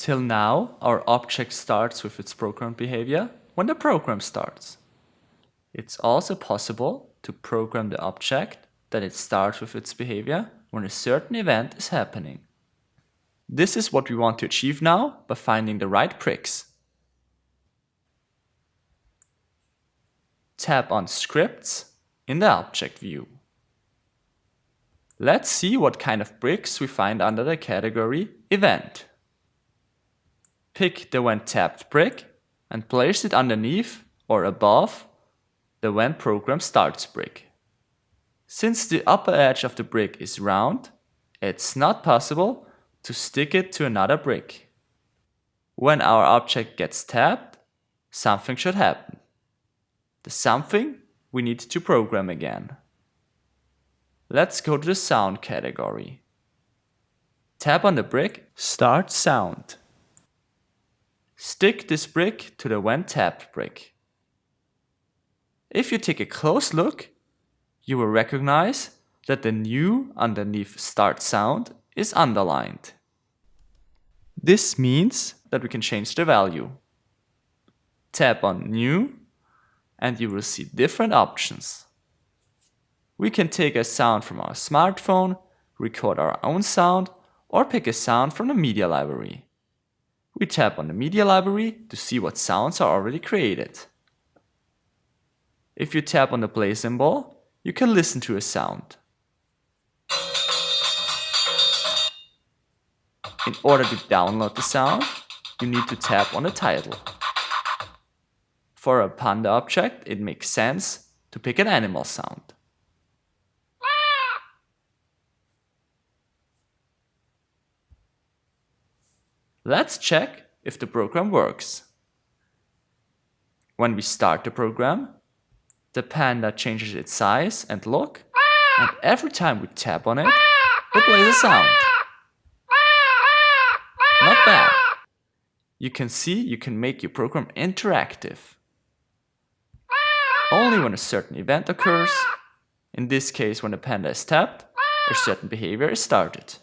Till now, our object starts with its program behavior when the program starts. It's also possible to program the object that it starts with its behavior when a certain event is happening. This is what we want to achieve now by finding the right bricks. Tap on Scripts in the Object view. Let's see what kind of bricks we find under the category Event. Pick the When Tapped brick and place it underneath or above the When Program Starts brick. Since the upper edge of the brick is round, it's not possible to stick it to another brick. When our object gets tapped, something should happen. The something we need to program again. Let's go to the sound category. Tap on the brick Start Sound. Stick this brick to the when tapped brick. If you take a close look, you will recognize that the new underneath Start Sound is underlined. This means that we can change the value. Tap on New and you will see different options. We can take a sound from our smartphone, record our own sound, or pick a sound from the media library. We tap on the media library to see what sounds are already created. If you tap on the play symbol, you can listen to a sound. In order to download the sound, you need to tap on the title. For a panda object, it makes sense to pick an animal sound. Let's check if the program works. When we start the program, the panda changes its size and look, and every time we tap on it, it plays a sound. Not bad. You can see you can make your program interactive. Only when a certain event occurs, in this case when the panda is tapped, a certain behavior is started.